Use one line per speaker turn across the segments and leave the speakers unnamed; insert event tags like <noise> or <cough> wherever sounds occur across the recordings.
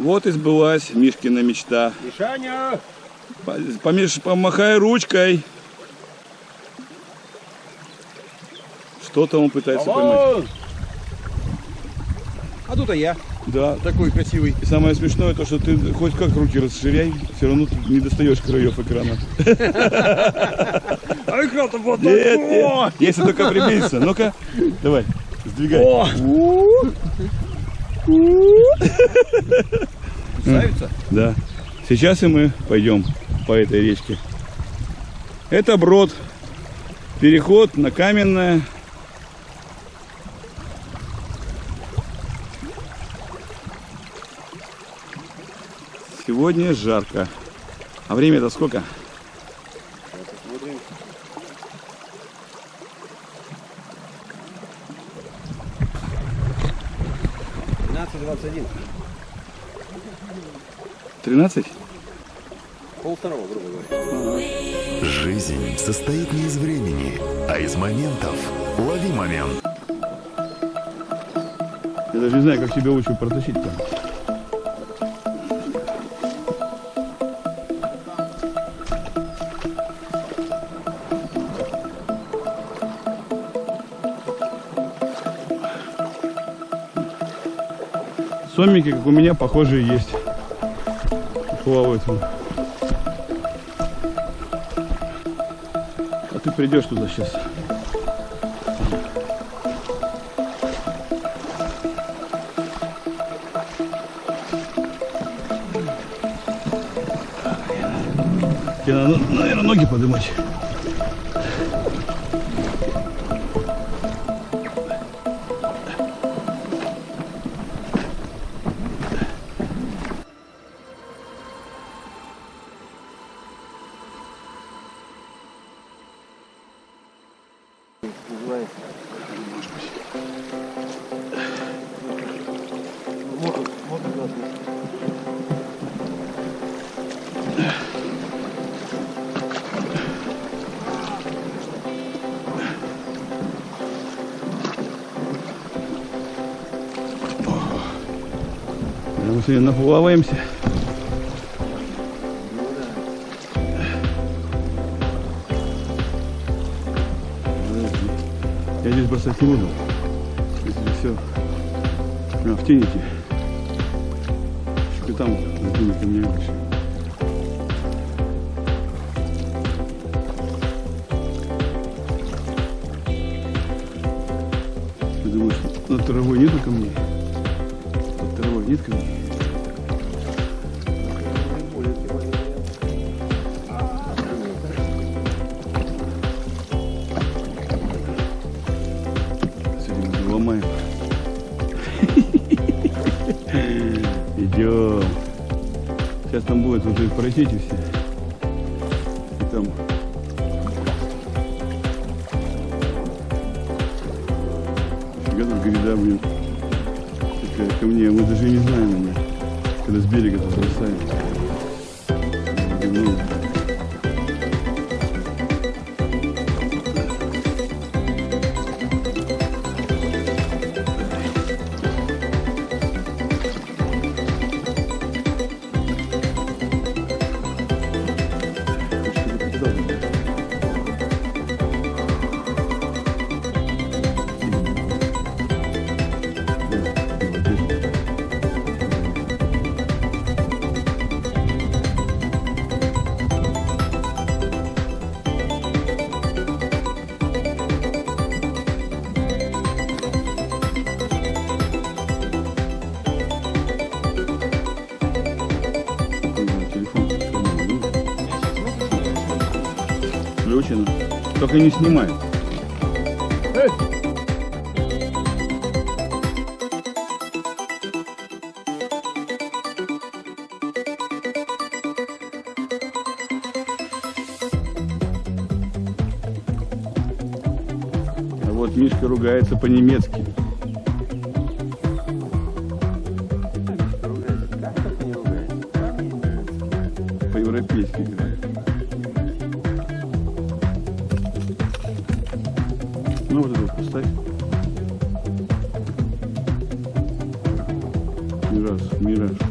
Вот и сбылась Мишкина мечта.
Мишаня!
Помеш... Помахай ручкой. Что-то он пытается поймать.
А тут а я.
Да.
Такой красивый.
И самое смешное то, что ты хоть как руки расширяй, все равно ты не достаешь краев экрана. <laughs>
А экран-то вот
если только приблизиться. Ну-ка, давай, сдвигай. Да. Сейчас и мы пойдем по этой речке. Это брод. Переход на каменное. Сегодня жарко. А время-то сколько?
Двадцать один.
13?
Пол второго, грубо говоря.
Жизнь состоит не из времени, а из моментов. Лови момент.
Я даже не знаю, как тебя лучше протащить там. Сомики, как у меня, похожие есть. Плавают. вон. А ты придешь туда сейчас. Тебе надо, наверное, ноги подымать. Мы сегодня наплаваемся. Я здесь бросать не буду. Если все прям в теники. Еще там теники мне больше. Ты думаешь, над травой нету камней? Под травой нет камней? Сейчас там будет вот эти просети все. И там. Фига тут гряда, блин. Такая ко мне. Мы даже не знаем ее. Когда с берега тут бросаем. Ну, Включено. Только не снимай. А вот Мишка ругается по-немецки. По-европейски играет. Ну вот вот поставь. Мираж, мираж.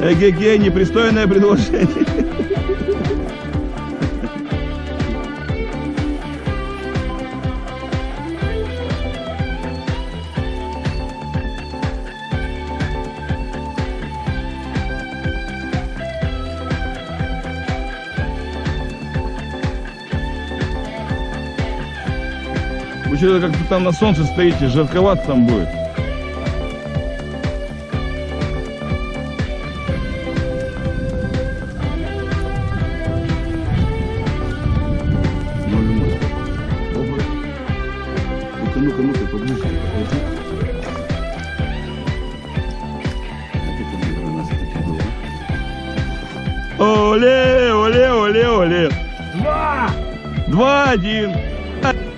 Эге-ге, непристойное предложение. Что-то как-то там на солнце стоите, жарковато там будет. 2-1.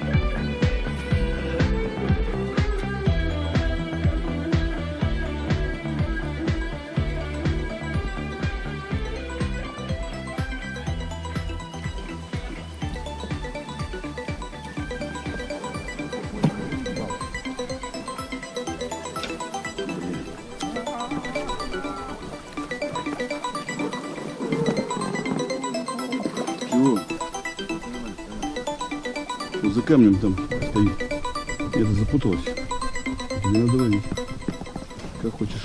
Камнем там стоит. Где-то запуталась. Не надо ловить. Как хочешь.